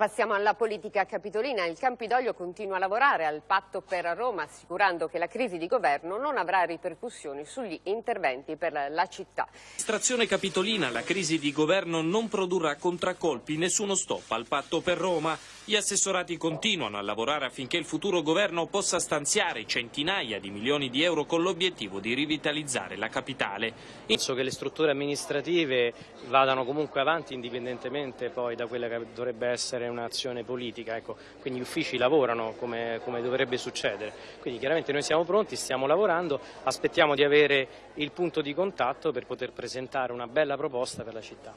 Passiamo alla politica capitolina. Il Campidoglio continua a lavorare al patto per Roma, assicurando che la crisi di governo non avrà ripercussioni sugli interventi per la città. Amministrazione capitolina, la crisi di governo non produrrà contraccolpi, nessuno stop al patto per Roma. Gli assessorati continuano a lavorare affinché il futuro governo possa stanziare centinaia di milioni di euro con l'obiettivo di rivitalizzare la capitale. Penso che le strutture amministrative vadano comunque avanti indipendentemente poi da quella che dovrebbe essere un'azione politica, ecco. quindi gli uffici lavorano come, come, dovrebbe succedere, quindi chiaramente noi siamo pronti, stiamo lavorando, aspettiamo di avere il punto di contatto per poter presentare una bella proposta per la città.